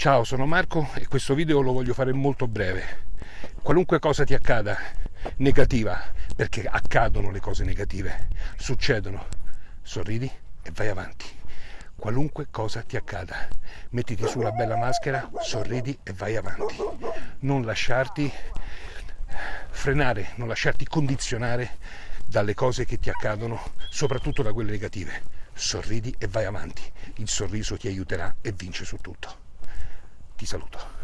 Ciao, sono Marco e questo video lo voglio fare molto breve. Qualunque cosa ti accada, negativa, perché accadono le cose negative, succedono, sorridi e vai avanti. Qualunque cosa ti accada, mettiti su una bella maschera, sorridi e vai avanti. Non lasciarti frenare, non lasciarti condizionare dalle cose che ti accadono, soprattutto da quelle negative. Sorridi e vai avanti. Il sorriso ti aiuterà e vince su tutto. Ti saluto.